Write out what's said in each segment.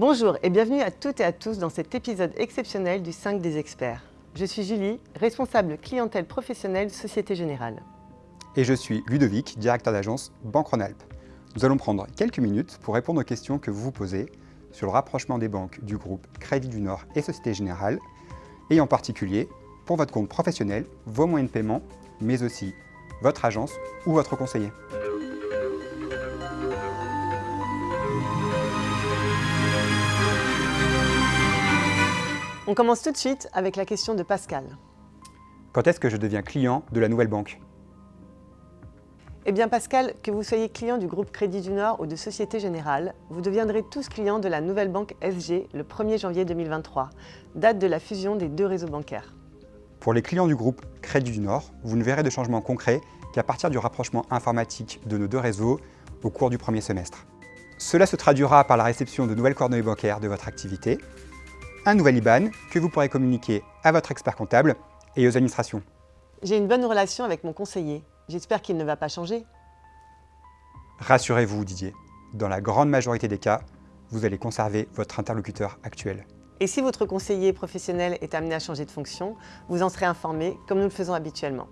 Bonjour et bienvenue à toutes et à tous dans cet épisode exceptionnel du 5 des experts. Je suis Julie, responsable clientèle professionnelle Société Générale. Et je suis Ludovic, directeur d'agence Banque Rhône-Alpes. Nous allons prendre quelques minutes pour répondre aux questions que vous vous posez sur le rapprochement des banques du groupe Crédit du Nord et Société Générale, et en particulier pour votre compte professionnel, vos moyens de paiement, mais aussi votre agence ou votre conseiller. On commence tout de suite avec la question de Pascal. Quand est-ce que je deviens client de la nouvelle banque? Eh bien Pascal, que vous soyez client du groupe Crédit du Nord ou de Société Générale, vous deviendrez tous clients de la nouvelle banque SG le 1er janvier 2023, date de la fusion des deux réseaux bancaires. Pour les clients du groupe Crédit du Nord, vous ne verrez de changement concret qu'à partir du rapprochement informatique de nos deux réseaux au cours du premier semestre. Cela se traduira par la réception de nouvelles coordonnées bancaires de votre activité, un nouvel IBAN que vous pourrez communiquer à votre expert comptable et aux administrations. J'ai une bonne relation avec mon conseiller. J'espère qu'il ne va pas changer. Rassurez-vous Didier, dans la grande majorité des cas, vous allez conserver votre interlocuteur actuel. Et si votre conseiller professionnel est amené à changer de fonction, vous en serez informé comme nous le faisons habituellement.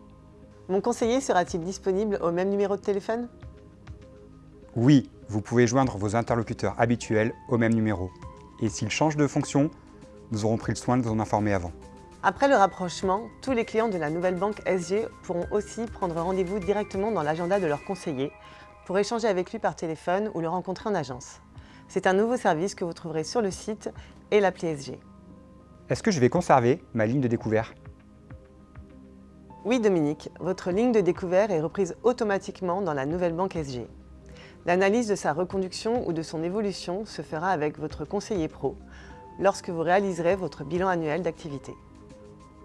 Mon conseiller sera-t-il disponible au même numéro de téléphone? Oui, vous pouvez joindre vos interlocuteurs habituels au même numéro. Et s'il change de fonction, nous aurons pris le soin de vous en informer avant. Après le rapprochement, tous les clients de la nouvelle banque SG pourront aussi prendre rendez-vous directement dans l'agenda de leur conseiller pour échanger avec lui par téléphone ou le rencontrer en agence. C'est un nouveau service que vous trouverez sur le site et l'appli SG. Est-ce que je vais conserver ma ligne de découvert? Oui Dominique, votre ligne de découvert est reprise automatiquement dans la nouvelle banque SG. L'analyse de sa reconduction ou de son évolution se fera avec votre conseiller pro lorsque vous réaliserez votre bilan annuel d'activité.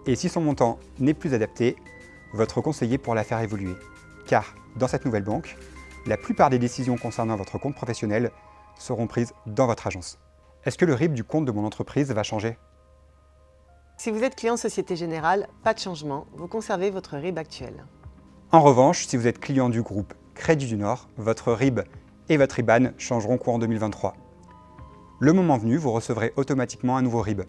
Et si son montant n'est plus adapté, votre conseiller pourra la faire évoluer. Car dans cette nouvelle banque, la plupart des décisions concernant votre compte professionnel seront prises dans votre agence. Est-ce que le RIB du compte de mon entreprise va changer? Si vous êtes client Société Générale, pas de changement, vous conservez votre RIB actuel. En revanche, si vous êtes client du groupe Crédit du Nord, votre RIB et votre IBAN changeront courant 2023. Le moment venu, vous recevrez automatiquement un nouveau RIB.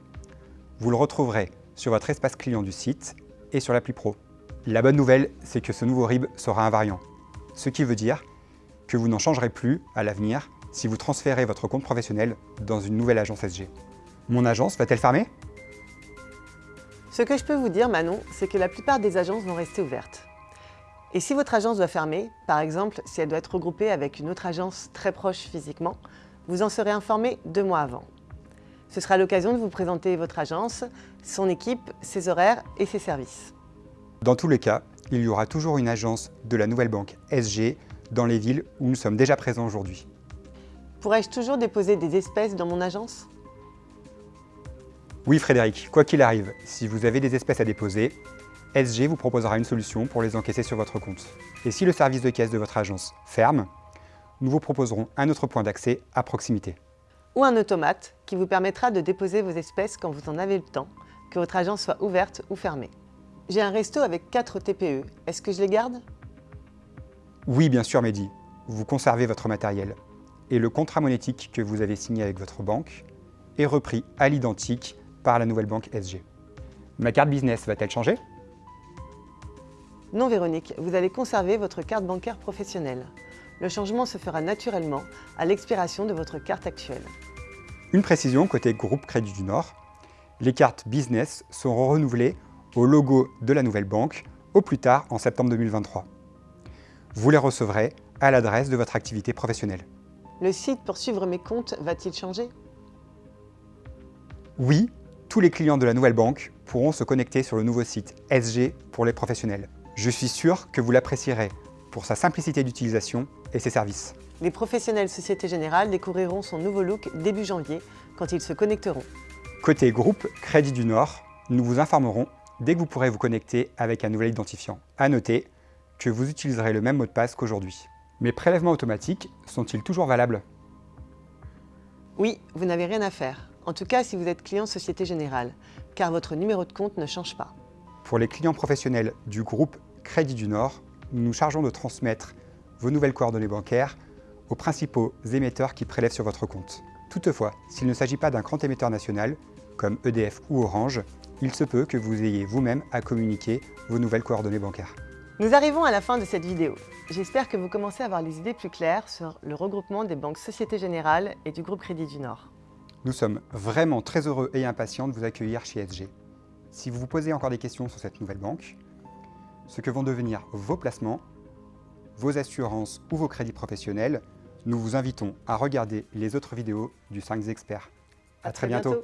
Vous le retrouverez sur votre espace client du site et sur l'appli Pro. La bonne nouvelle, c'est que ce nouveau RIB sera invariant, ce qui veut dire que vous n'en changerez plus à l'avenir si vous transférez votre compte professionnel dans une nouvelle agence SG. Mon agence va-t-elle fermer? Ce que je peux vous dire, Manon, c'est que la plupart des agences vont rester ouvertes. Et si votre agence doit fermer, par exemple si elle doit être regroupée avec une autre agence très proche physiquement, vous en serez informé deux mois avant. Ce sera l'occasion de vous présenter votre agence, son équipe, ses horaires et ses services. Dans tous les cas, il y aura toujours une agence de la nouvelle banque SG dans les villes où nous sommes déjà présents aujourd'hui. Pourrais-je toujours déposer des espèces dans mon agence? Oui Frédéric, quoi qu'il arrive, si vous avez des espèces à déposer, SG vous proposera une solution pour les encaisser sur votre compte. Et si le service de caisse de votre agence ferme, nous vous proposerons un autre point d'accès à proximité. Ou un automate qui vous permettra de déposer vos espèces quand vous en avez le temps, que votre agence soit ouverte ou fermée. J'ai un resto avec 4 TPE, est-ce que je les garde? Oui, bien sûr Mehdi, vous conservez votre matériel. Et le contrat monétique que vous avez signé avec votre banque est repris à l'identique par la nouvelle banque SG. Ma carte business va-t-elle changer? Non Véronique, vous allez conserver votre carte bancaire professionnelle le changement se fera naturellement à l'expiration de votre carte actuelle. Une précision côté groupe Crédit du Nord, les cartes business seront renouvelées au logo de la nouvelle banque au plus tard en septembre 2023. Vous les recevrez à l'adresse de votre activité professionnelle. Le site pour suivre mes comptes va-t-il changer? Oui, tous les clients de la nouvelle banque pourront se connecter sur le nouveau site SG pour les professionnels. Je suis sûr que vous l'apprécierez pour sa simplicité d'utilisation et ses services. Les professionnels Société Générale découvriront son nouveau look début janvier quand ils se connecteront. Côté groupe Crédit du Nord, nous vous informerons dès que vous pourrez vous connecter avec un nouvel identifiant. À noter que vous utiliserez le même mot de passe qu'aujourd'hui. Mes prélèvements automatiques sont-ils toujours valables? Oui, vous n'avez rien à faire. En tout cas, si vous êtes client Société Générale, car votre numéro de compte ne change pas. Pour les clients professionnels du groupe Crédit du Nord, nous nous chargeons de transmettre vos nouvelles coordonnées bancaires aux principaux émetteurs qui prélèvent sur votre compte. Toutefois, s'il ne s'agit pas d'un grand émetteur national, comme EDF ou Orange, il se peut que vous ayez vous-même à communiquer vos nouvelles coordonnées bancaires. Nous arrivons à la fin de cette vidéo. J'espère que vous commencez à avoir les idées plus claires sur le regroupement des banques Société Générale et du groupe Crédit du Nord. Nous sommes vraiment très heureux et impatients de vous accueillir chez SG. Si vous vous posez encore des questions sur cette nouvelle banque, ce que vont devenir vos placements, vos assurances ou vos crédits professionnels, nous vous invitons à regarder les autres vidéos du 5 experts. À, très, bientôt.